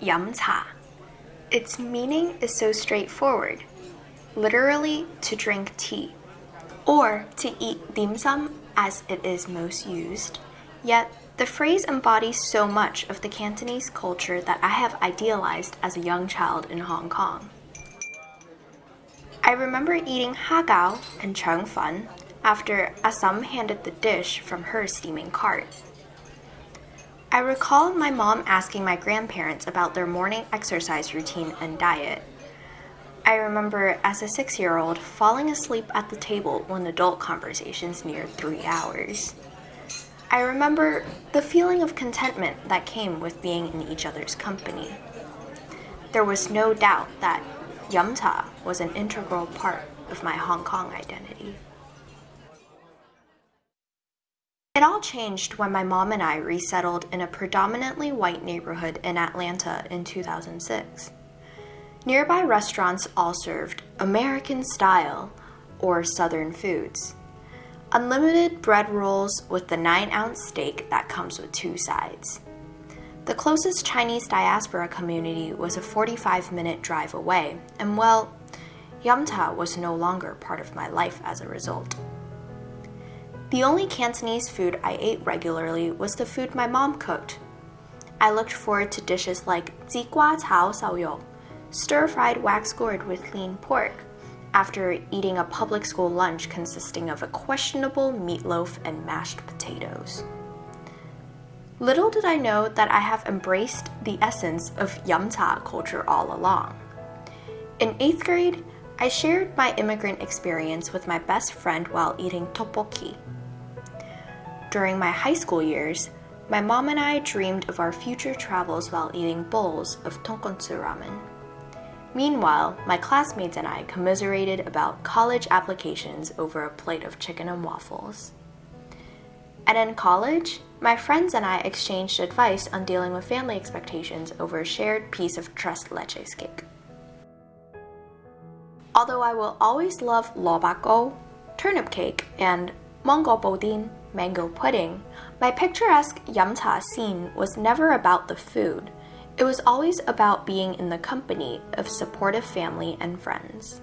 yum cha. Its meaning is so straightforward, literally to drink tea, or to eat dim sum as it is most used. Yet, the phrase embodies so much of the Cantonese culture that I have idealized as a young child in Hong Kong. I remember eating hagao and chung fun after Assam handed the dish from her steaming cart. I recall my mom asking my grandparents about their morning exercise routine and diet. I remember as a six year old falling asleep at the table when adult conversations neared three hours. I remember the feeling of contentment that came with being in each other's company. There was no doubt that Yum Cha was an integral part of my Hong Kong identity. It all changed when my mom and I resettled in a predominantly white neighborhood in Atlanta in 2006. Nearby restaurants all served American style or Southern foods. Unlimited bread rolls with the 9 ounce steak that comes with two sides. The closest Chinese diaspora community was a 45 minute drive away, and well, Yum Cha was no longer part of my life as a result. The only Cantonese food I ate regularly was the food my mom cooked. I looked forward to dishes like zigua cao xiaoyou, stir-fried wax gourd with lean pork, after eating a public school lunch consisting of a questionable meatloaf and mashed potatoes. Little did I know that I have embraced the essence of Yum Cha culture all along. In 8th grade, I shared my immigrant experience with my best friend while eating tteokbokki, during my high school years, my mom and I dreamed of our future travels while eating bowls of tonkotsu ramen. Meanwhile, my classmates and I commiserated about college applications over a plate of chicken and waffles. And in college, my friends and I exchanged advice on dealing with family expectations over a shared piece of tres leches cake. Although I will always love lobako, turnip cake, and Mongol bodin, mango pudding, my picturesque Yum Cha scene was never about the food. It was always about being in the company of supportive family and friends.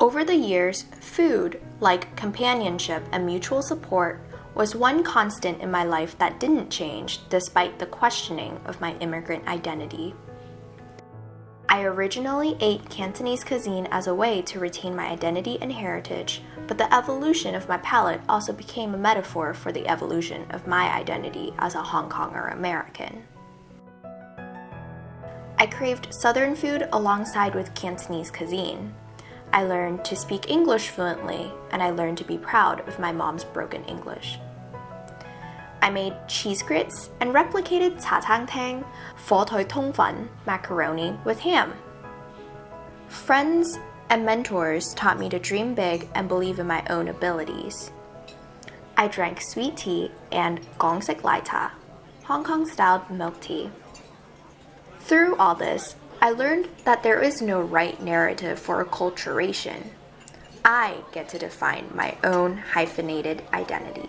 Over the years, food, like companionship and mutual support, was one constant in my life that didn't change despite the questioning of my immigrant identity. I originally ate Cantonese cuisine as a way to retain my identity and heritage, but the evolution of my palate also became a metaphor for the evolution of my identity as a Hong Konger American. I craved Southern food alongside with Cantonese cuisine. I learned to speak English fluently, and I learned to be proud of my mom's broken English. I made cheese grits and replicated cha tang tang, fo toi tong fan macaroni with ham. Friends and mentors taught me to dream big and believe in my own abilities. I drank sweet tea and Gongsik Lai Ta, Hong Kong style milk tea. Through all this, I learned that there is no right narrative for acculturation. I get to define my own hyphenated identity.